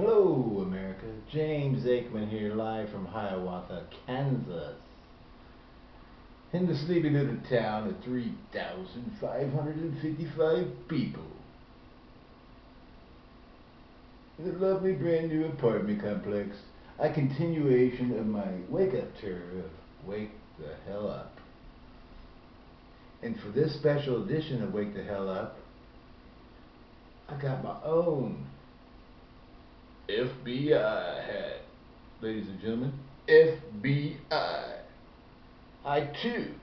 Hello, America. James Aikman here, live from Hiawatha, Kansas. In the sleepy little town of 3,555 people. In The lovely brand new apartment complex. A continuation of my wake up tour of Wake the Hell Up. And for this special edition of Wake the Hell Up, I got my own FBI hat. Ladies and gentlemen, FBI. I too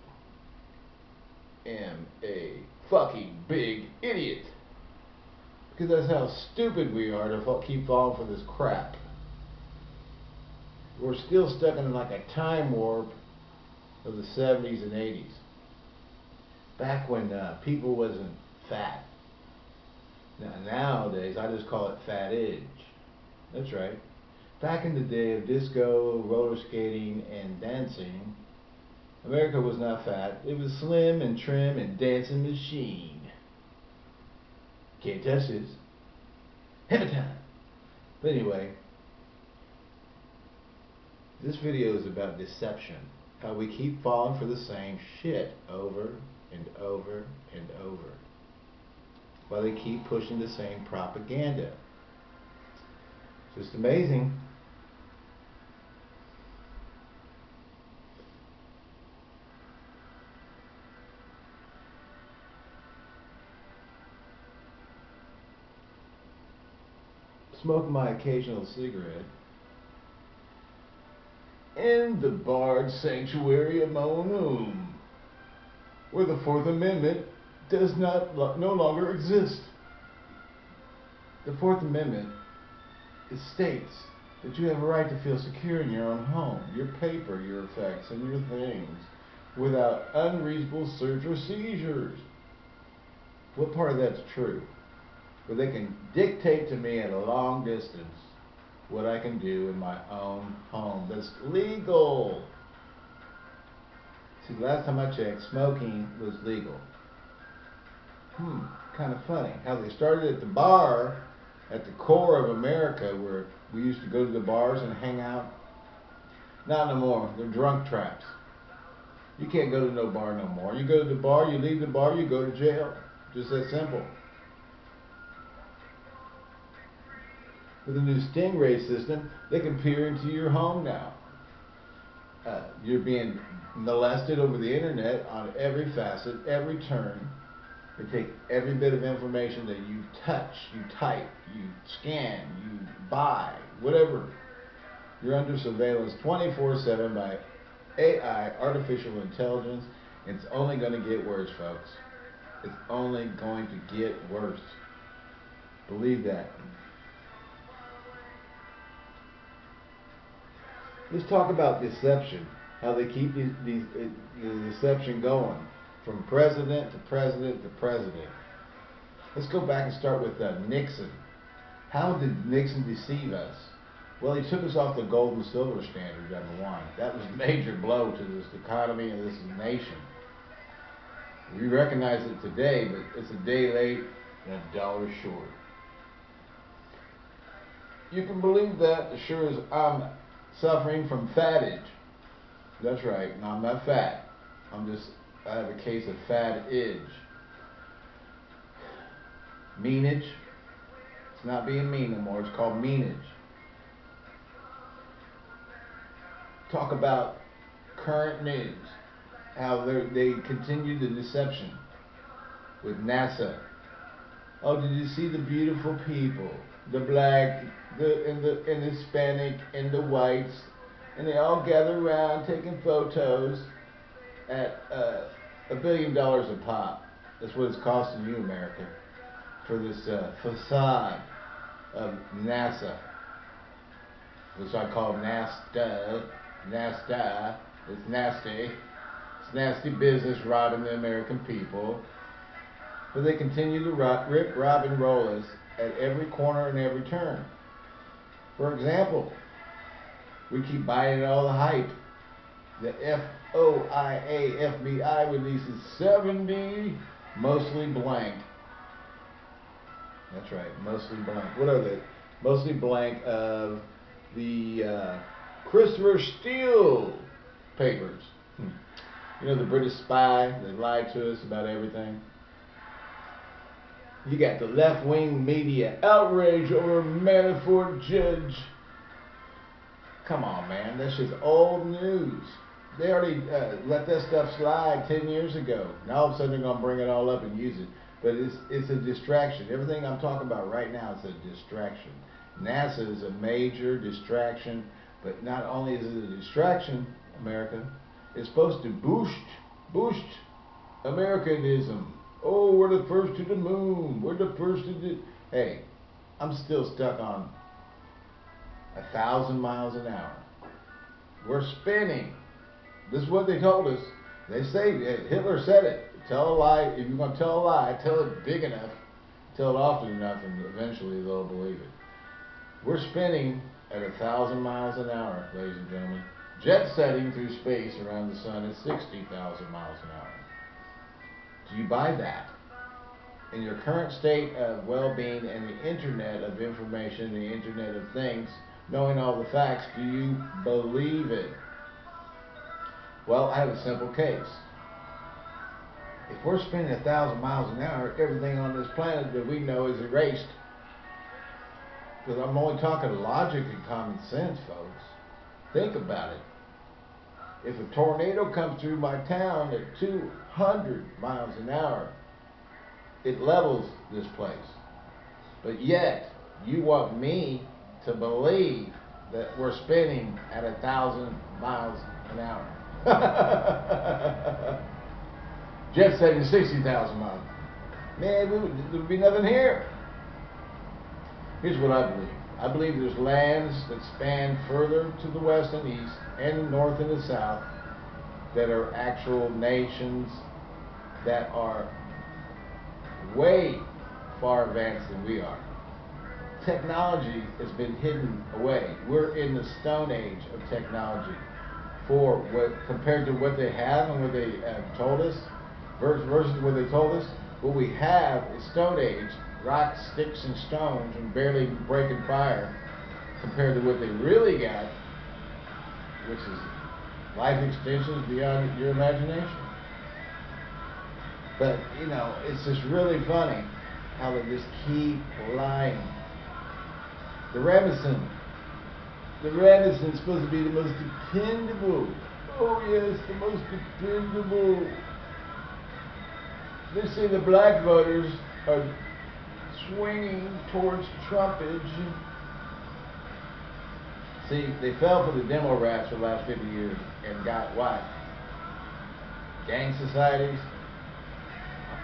am a fucking big idiot. Because that's how stupid we are to keep falling for this crap. We're still stuck in like a time warp of the 70s and 80s. Back when uh, people wasn't fat. Now, nowadays, I just call it fat age. That's right. Back in the day of disco, roller skating, and dancing, America was not fat. It was slim and trim and dancing machine. Can't touch this. Have a time. But anyway, this video is about deception. How we keep falling for the same shit over and over and over. While they keep pushing the same propaganda. Just amazing. Smoke my occasional cigarette in the barred sanctuary of my own home, where the Fourth Amendment does not no longer exist. The Fourth Amendment it states that you have a right to feel secure in your own home, your paper, your effects, and your things without unreasonable search or seizures. What part of that's true? Where they can dictate to me at a long distance what I can do in my own home. That's legal. See, last time I checked, smoking was legal. Hmm, kind of funny how they started at the bar at the core of America where we used to go to the bars and hang out. Not no more. They're drunk traps. You can't go to no bar no more. You go to the bar, you leave the bar, you go to jail. Just that simple. With the new Stingray system, they can peer into your home now. Uh, you're being molested over the internet on every facet, every turn. They take every bit of information that you touch, you type, you scan, you buy, whatever. You're under surveillance 24-7 by AI, artificial intelligence. It's only going to get worse, folks. It's only going to get worse. Believe that. Let's talk about deception. How they keep these, these, uh, the deception going from president to president to president. Let's go back and start with uh, Nixon. How did Nixon deceive us? Well, he took us off the gold and silver standard, number one. That was a major blow to this economy and this nation. We recognize it today, but it's a day late and a dollar short. You can believe that as sure as I'm suffering from fatage. That's right, and I'm not fat. I'm just I have a case of fat edge. Meanage. It's not being mean anymore. It's called meanage. Talk about current news. How they continue the deception with NASA. Oh, did you see the beautiful people? The black, the and the and the Hispanic and the whites, and they all gather around taking photos at uh, a billion dollars a pop. That's what it's costing you, America, for this uh, facade of NASA, which I call NASTA. NASTA. It's nasty. It's nasty business robbing the American people. But they continue to rob, rip, rob, and roll us at every corner and every turn. For example, we keep buying all the hype. The FOIA FBI releases 70 mostly blank. That's right, mostly blank. What are they? mostly blank, of the uh, Christopher Steele papers. Hmm. You know, the British spy that lied to us about everything. You got the left wing media outrage over Manafort judge. Come on, man. That's just old news. They already uh, let that stuff slide 10 years ago. Now all of a sudden they're going to bring it all up and use it. But it's, it's a distraction. Everything I'm talking about right now is a distraction. NASA is a major distraction. But not only is it a distraction, America, it's supposed to boost, boost Americanism. Oh, we're the first to the moon. We're the first to the. Hey, I'm still stuck on a thousand miles an hour. We're spinning. This is what they told us. They say Hitler said it. Tell a lie. If you're going to tell a lie, tell it big enough, tell it often enough, and eventually they'll believe it. We're spinning at a thousand miles an hour, ladies and gentlemen. Jet setting through space around the sun at 60,000 miles an hour. Do you buy that? In your current state of well-being and the internet of information, the internet of things, knowing all the facts, do you believe it? Well, I have a simple case. If we're spinning a thousand miles an hour, everything on this planet that we know is erased. Because I'm only talking logic and common sense, folks. Think about it. If a tornado comes through my town at 200 miles an hour, it levels this place. But yet, you want me to believe that we're spinning at a thousand miles an hour. Jet setting 60,000 miles. Man, there would be nothing here. Here's what I believe. I believe there's lands that span further to the west and east and north and the south that are actual nations that are way far advanced than we are. Technology has been hidden away. We're in the stone age of technology for what compared to what they have and what they have told us versus what they told us. What we have is stone age rocks, sticks, and stones and barely breaking fire compared to what they really got, which is life extensions beyond your imagination. But, you know, it's just really funny how they just keep lying. The Rasmussen, the Rasmussen is supposed to be the most dependable. Oh yes, the most dependable. They say the black voters are swinging towards Trumpage. See, they fell for the demo rats for the last 50 years and got what? Gang societies,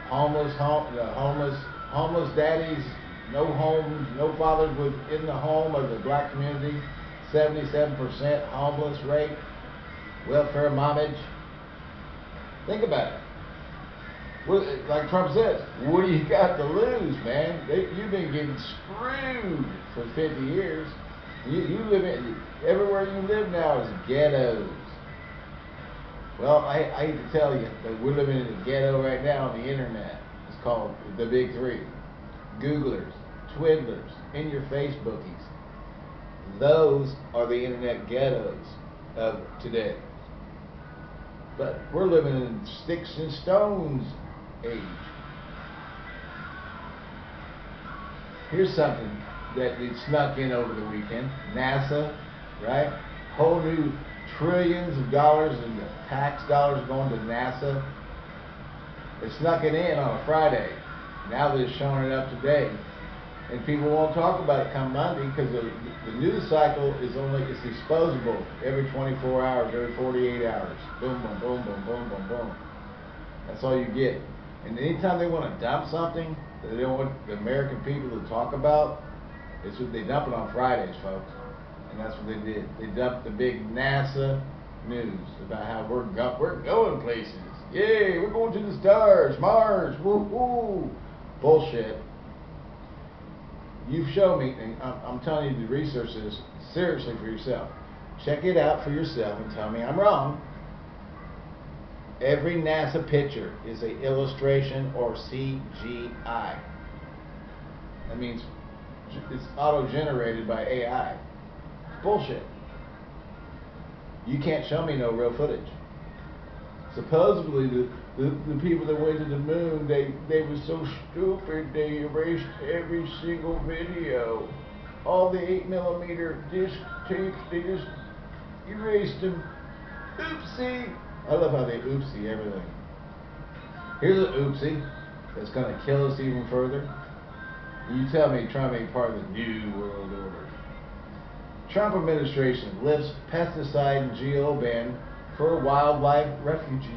homeless, home, uh, homeless, homeless daddies, no homes, no fathers within the home of the black community, 77% homeless rate, welfare mommage. Think about it like Trump says, what do you got to lose, man? They, you've been getting screwed for 50 years. You, you live in, everywhere you live now is ghettos. Well, I, I hate to tell you, but we're living in a ghetto right now on the internet. It's called the Big Three. Googlers, Twiddlers, and your Facebookies. Those are the internet ghettos of today. But we're living in sticks and stones age. Here's something that it snuck in over the weekend. NASA, right? Whole new trillions of dollars in tax dollars going to NASA. It snuck it in on a Friday. Now they're showing it up today. And people won't talk about it come Monday because the, the news cycle is only, it's disposable every 24 hours, every 48 hours. Boom, boom, boom, boom, boom, boom, boom. That's all you get. And anytime they want to dump something that they don't want the American people to talk about, it's what they dump it on Fridays, folks. And that's what they did. They dumped the big NASA news about how we're go we're going places. Yay, we're going to the stars, Mars, woo woo. Bullshit. You've shown me, and I'm, I'm telling you to research this seriously for yourself. Check it out for yourself and tell me I'm wrong. Every NASA picture is a illustration or CGI. That means it's auto-generated by AI. Bullshit. You can't show me no real footage. Supposedly, the, the, the people that went to the moon, they, they were so stupid, they erased every single video. All the 8 millimeter disc tapes, they just erased them. Oopsie! I love how they oopsie everything. Here's an oopsie that's going to kill us even further. You tell me to make part of the new world order. Trump administration lifts pesticide and GMO ban for wildlife refugees.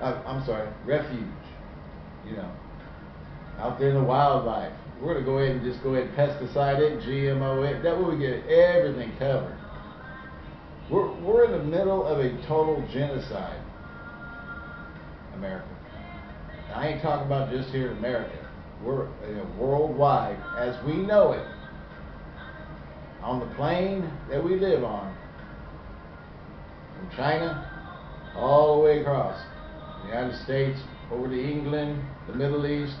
Uh, I'm sorry, refuge. You know, out there in the wildlife. We're going to go ahead and just go ahead and pesticide it, GMO it. That way we get everything covered. We're, we're in the middle of a total genocide. America. I ain't talking about just here in America. We're you know, worldwide, as we know it, on the plane that we live on, from China all the way across the United States, over to England, the Middle East.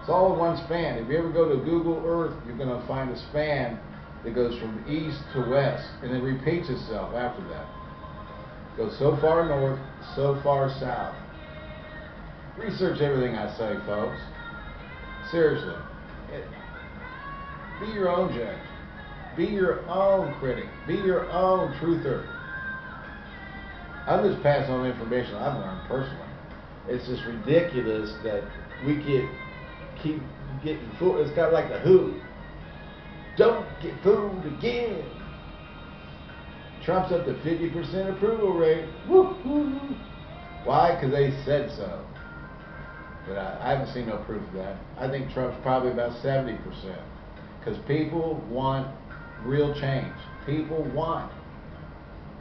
It's all in one span. If you ever go to Google Earth, you're going to find a span that goes from east to west, and it repeats itself after that. Goes so far north, so far south. Research everything I say, folks. Seriously. Be your own judge. Be your own critic. Be your own truther. I'm just passing on information I've learned personally. It's just ridiculous that we get keep getting fooled. It's kind of like the Who. Don't get fooled again. Trump's up to 50% approval rate. Woo-hoo. Why? Because they said so. But I, I haven't seen no proof of that. I think Trump's probably about 70%. Because people want real change. People want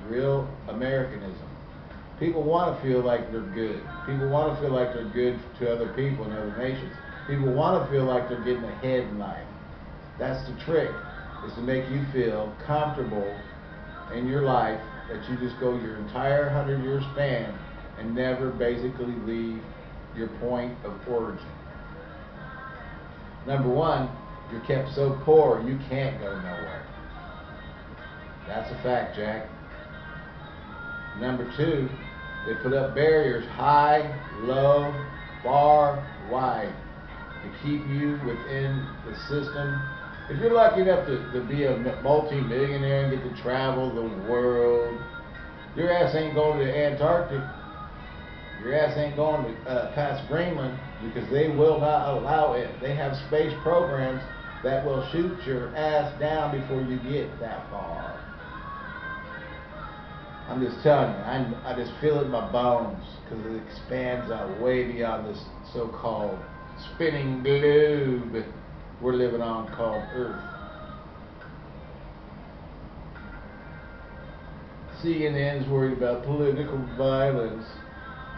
real Americanism. People want to feel like they're good. People want to feel like they're good to other people and other nations. People want to feel like they're getting ahead in life. That's the trick, is to make you feel comfortable in your life that you just go your entire 100 year span and never basically leave your point of origin. Number one, you're kept so poor you can't go nowhere. That's a fact, Jack. Number two, they put up barriers high, low, far, wide to keep you within the system. If you're lucky enough to, to be a multi-millionaire and get to travel the world, your ass ain't going to Antarctic. Your ass ain't going to uh, past Greenland because they will not allow it. They have space programs that will shoot your ass down before you get that far. I'm just telling you, I, I just feel it in my bones because it expands out way beyond this so-called spinning globe we're living on called Earth. CNN's worried about political violence,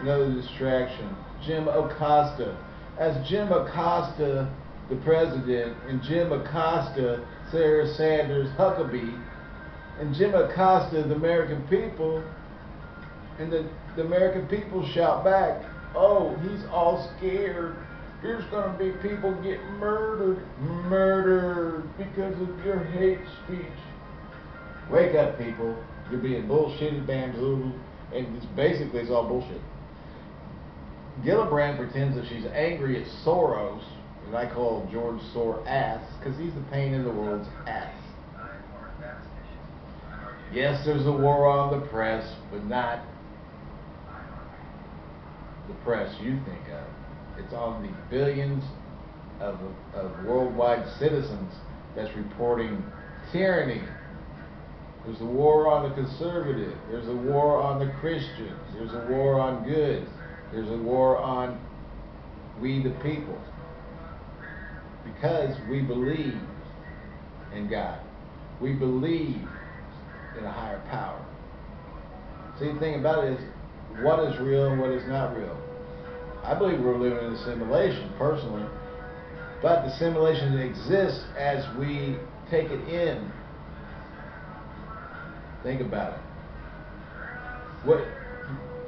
another distraction. Jim Acosta. As Jim Acosta, the president, and Jim Acosta, Sarah Sanders Huckabee, and Jim Acosta, the American people, and the, the American people shout back, oh, he's all scared. There's going to be people get murdered, murdered because of your hate speech. Wake up, people. You're being bullshitted, bamboozled, and it's basically it's all bullshit. Gillibrand pretends that she's angry at Soros, and I call George Sor ass, because he's the pain in the world's ass. Yes, there's a war on the press, but not the press you think of. It's on the billions of, of worldwide citizens that's reporting tyranny. There's a war on the conservative. There's a war on the Christians. There's a war on goods. There's a war on we the people. Because we believe in God. We believe in a higher power. See, the thing about it is, what is real and what is not real. I believe we're living in a simulation, personally, but the simulation exists as we take it in. Think about it. What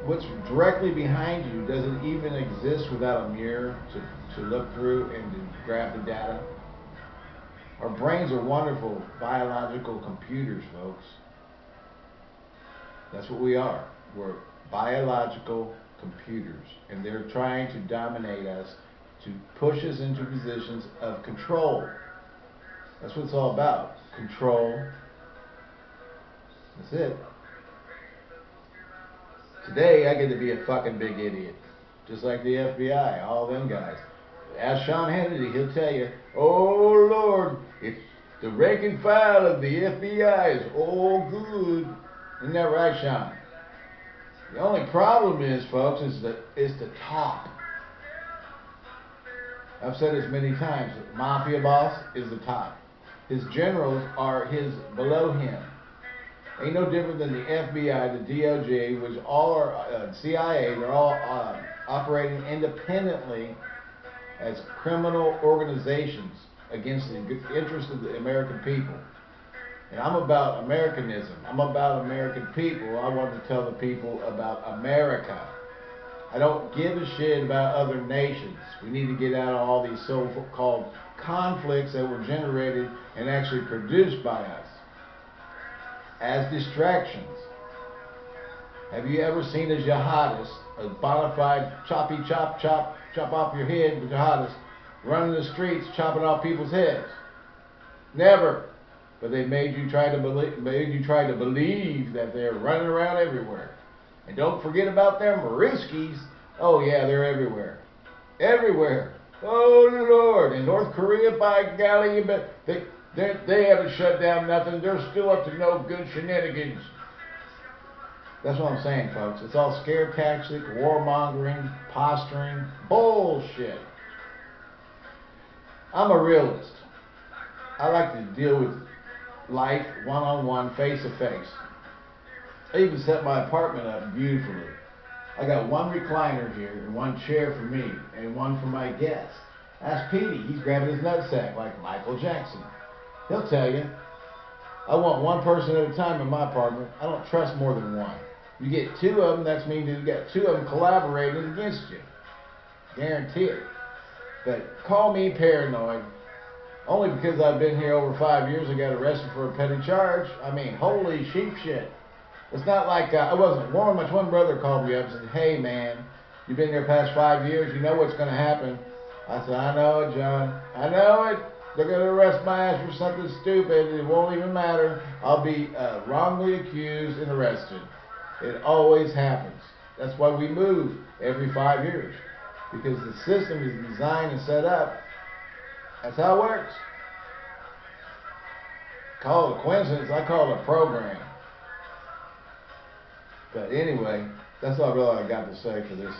what's directly behind you doesn't even exist without a mirror to, to look through and to grab the data. Our brains are wonderful biological computers, folks. That's what we are. We're biological computers. And they're trying to dominate us to push us into positions of control. That's what it's all about. Control. That's it. Today, I get to be a fucking big idiot. Just like the FBI, all them guys. Ask Sean Hannity, he'll tell you, oh Lord, it's the rank and file of the FBI is all good. Isn't that right, Sean? The only problem is, folks, is the, is the top. I've said this many times. Mafia boss is the top. His generals are his below him. Ain't no different than the FBI, the DOJ, which all are uh, CIA. They're all uh, operating independently as criminal organizations against the interest of the American people. And I'm about Americanism. I'm about American people. I want to tell the people about America. I don't give a shit about other nations. We need to get out of all these so-called conflicts that were generated and actually produced by us as distractions. Have you ever seen a jihadist, a bona fide choppy chop chop chop off your head jihadist, running the streets chopping off people's heads? Never. But they made you try to believe made you try to believe that they're running around everywhere. And don't forget about them Ruskies. Oh yeah, they're everywhere. Everywhere. Oh Lord. In North Korea, by golly, bet they they, they haven't shut down nothing. They're still up to no good shenanigans. That's what I'm saying, folks. It's all scare tactic, warmongering, posturing, bullshit. I'm a realist. I like to deal with life one on one, face to face. I even set my apartment up beautifully. I got one recliner here and one chair for me and one for my guests. Ask Petey, he's grabbing his nutsack like Michael Jackson. He'll tell you. I want one person at a time in my apartment. I don't trust more than one. You get two of them, that means you got two of them collaborating against you. Guarantee it. But call me paranoid. Only because I've been here over five years, I got arrested for a petty charge. I mean, holy sheep shit. It's not like uh, I wasn't warned. My twin brother called me up and said, "Hey man, you've been here past five years. You know what's going to happen." I said, "I know it, John. I know it. They're going to arrest my ass for something stupid. It won't even matter. I'll be uh, wrongly accused and arrested. It always happens. That's why we move every five years. Because the system is designed and set up. That's how it works. Call it a coincidence. I call it a program. But anyway, that's all really I got to say for this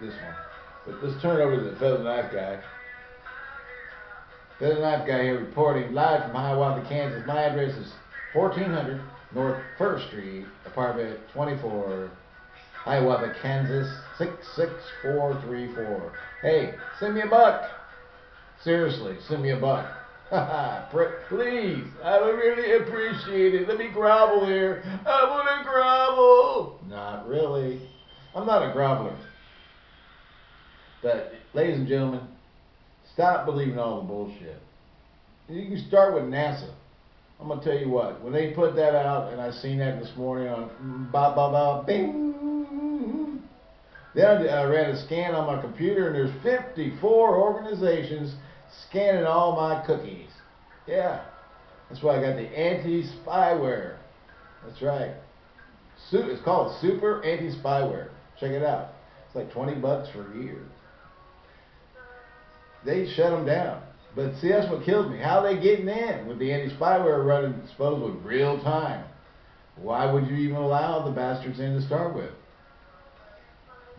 this one. But let's turn over to the feather knife guy. Feather knife guy here reporting live from Hiawatha, Kansas. My address is 1400 North First Street, apartment 24, Hiawatha, Kansas 66434. Hey, send me a buck. Seriously, send me a buck. Please, I would really appreciate it. Let me grovel here. I want to grovel. Not really. I'm not a groveler. But, ladies and gentlemen, Stop believing all the bullshit. You can start with NASA. I'm gonna tell you what. When they put that out, and I seen that this morning on ba ba ba bing. Then I ran a scan on my computer, and there's 54 organizations scanning all my cookies. Yeah, that's why I got the anti-spyware. That's right. It's called Super Anti-Spyware. Check it out. It's like 20 bucks for a year they shut them down. But see, that's what kills me. How are they getting in with the anti-spyware running supposedly real time? Why would you even allow the bastards in to start with?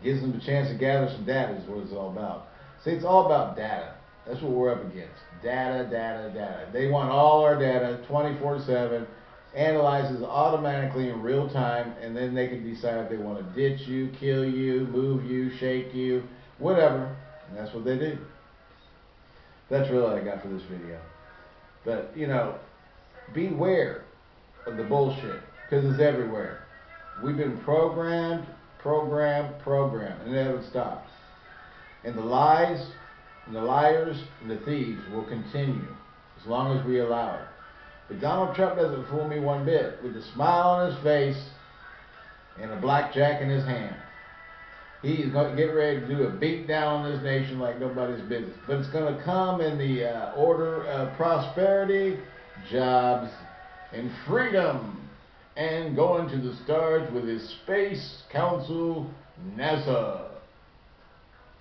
Gives them a chance to gather some data is what it's all about. See, it's all about data. That's what we're up against. Data, data, data. They want all our data 24-7, analyzes automatically in real time, and then they can decide if they want to ditch you, kill you, move you, shake you, whatever. And that's what they do. That's really all I got for this video. But, you know, beware of the bullshit because it's everywhere. We've been programmed, programmed, programmed, and it never stops. And the lies, and the liars, and the thieves will continue. as long as we allow it. But Donald Trump doesn't fool me one bit. With a smile on his face and a blackjack in his hand. He's going to get ready to do a beat down on this nation like nobody's business. But it's going to come in the uh, order of prosperity, jobs, and freedom. And going to the stars with his Space Council, NASA.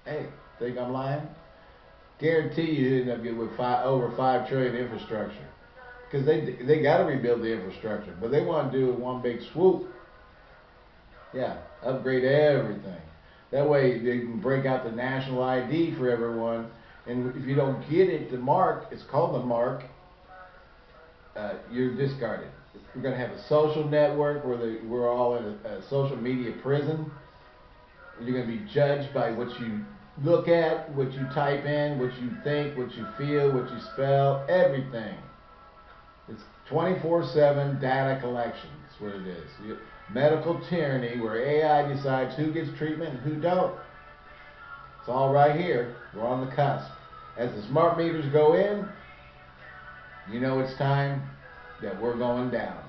Hey, think I'm lying? Guarantee you end up getting with five, over five trillion infrastructure because they they got to rebuild the infrastructure, but they want to do it one big swoop. Yeah, upgrade everything. That way they can break out the national ID for everyone. And if you don't get it, the mark, it's called the mark, uh, you're discarded. We're going to have a social network where they, we're all in a, a social media prison. You're going to be judged by what you look at, what you type in, what you think, what you feel, what you spell, everything. It's 24-7 data collection. That's what it is. Medical tyranny where AI decides who gets treatment and who don't. It's all right here. We're on the cusp. As the smart meters go in, you know it's time that we're going down.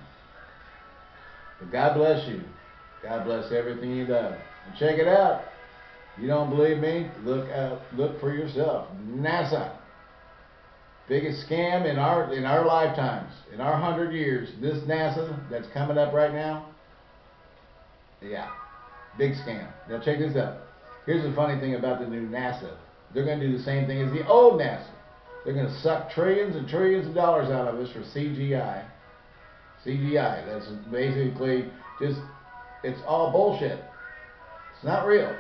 But God bless you. God bless everything you love. And check it out. You don't believe me? Look out, look for yourself. NASA. Biggest scam in our in our lifetimes, in our hundred years. This NASA that's coming up right now. Yeah, big scam. Now check this out. Here's the funny thing about the new NASA. They're going to do the same thing as the old NASA. They're going to suck trillions and trillions of dollars out of us for CGI. CGI. That's basically just, it's all bullshit. It's not real.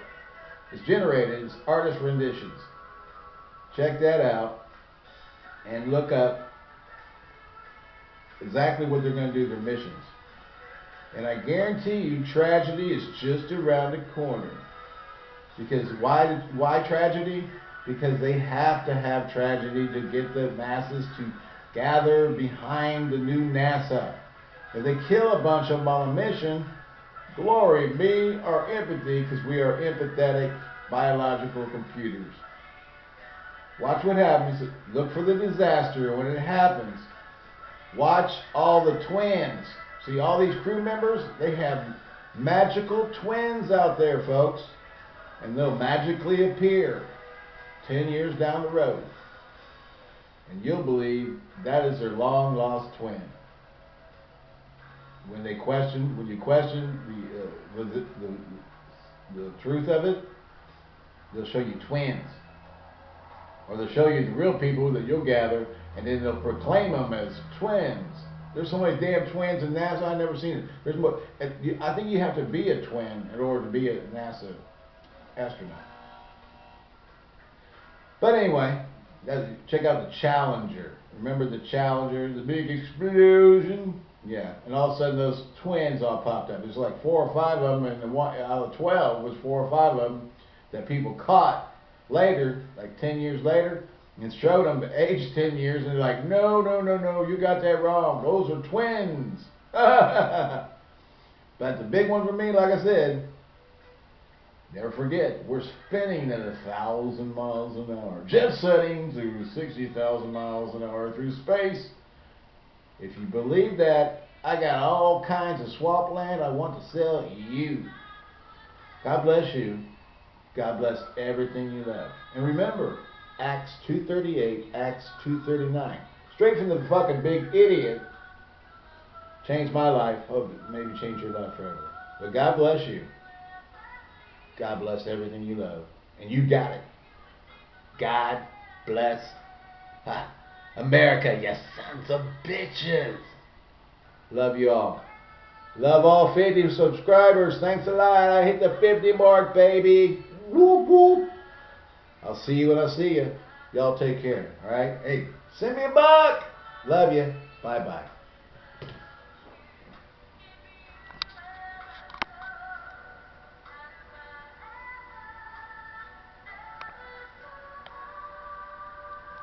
It's generated. It's artist renditions. Check that out and look up exactly what they're going to do, their missions. And I guarantee you tragedy is just around the corner. Because why, why tragedy? Because they have to have tragedy to get the masses to gather behind the new NASA. If they kill a bunch of them on a mission, glory be our empathy because we are empathetic biological computers. Watch what happens. Look for the disaster when it happens. Watch all the twins. See, all these crew members, they have magical twins out there, folks. And they'll magically appear 10 years down the road. And you'll believe that is their long lost twin. When they question, when you question the, uh, the, the, the truth of it, they'll show you twins. Or they'll show you the real people that you'll gather, and then they'll proclaim them as twins. There's so many damn twins in NASA, I've never seen it. There's more. I think you have to be a twin in order to be a NASA astronaut. But anyway, check out the Challenger. Remember the Challenger, the big explosion? Yeah, and all of a sudden those twins all popped up. There's like four or five of them, and the one out of twelve was four or five of them that people caught later, like ten years later, and showed them age 10 years, and they're like, no, no, no, no, you got that wrong. Those are twins. but the big one for me, like I said, never forget, we're spinning at a thousand miles an hour, jet setting through 60,000 miles an hour through space. If you believe that, I got all kinds of swap land I want to sell you. God bless you. God bless everything you love. And remember, Acts 238, Acts 239. Straight from the fucking big idiot. Changed my life. Hope maybe change your life forever. But God bless you. God bless everything you love. And you got it. God bless ha, America, you sons of bitches. Love you all. Love all 50 subscribers. Thanks a lot. I hit the 50 mark, baby. Whoop, whoop. I'll see you when I see you. Y'all take care. All right. Hey, send me a buck. Love you. Bye bye.